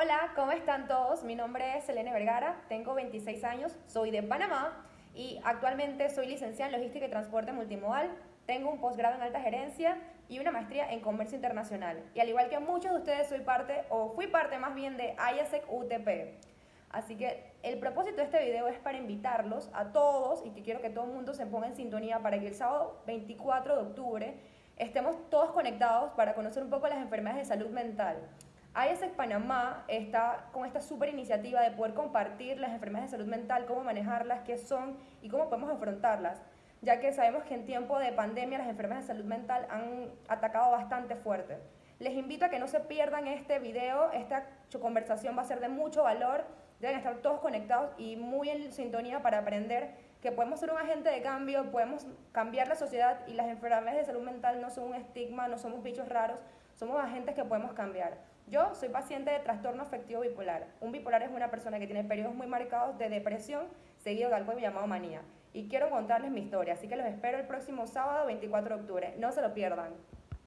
Hola, ¿cómo están todos? Mi nombre es Selene Vergara, tengo 26 años, soy de Panamá y actualmente soy licenciada en Logística y Transporte Multimodal. Tengo un posgrado en alta gerencia y una maestría en comercio internacional. Y al igual que muchos de ustedes, soy parte, o fui parte más bien de IASEC UTP. Así que el propósito de este video es para invitarlos a todos y que quiero que todo el mundo se ponga en sintonía para que el sábado 24 de octubre estemos todos conectados para conocer un poco las enfermedades de salud mental. ISEC Panamá está con esta super iniciativa de poder compartir las enfermedades de salud mental, cómo manejarlas, qué son y cómo podemos afrontarlas, ya que sabemos que en tiempo de pandemia las enfermedades de salud mental han atacado bastante fuerte. Les invito a que no se pierdan este video, esta conversación va a ser de mucho valor, deben estar todos conectados y muy en sintonía para aprender que podemos ser un agente de cambio, podemos cambiar la sociedad y las enfermedades de salud mental no son un estigma, no somos bichos raros, somos agentes que podemos cambiar. Yo soy paciente de trastorno afectivo bipolar. Un bipolar es una persona que tiene periodos muy marcados de depresión seguido de algo llamado manía. Y quiero contarles mi historia, así que los espero el próximo sábado 24 de octubre. No se lo pierdan.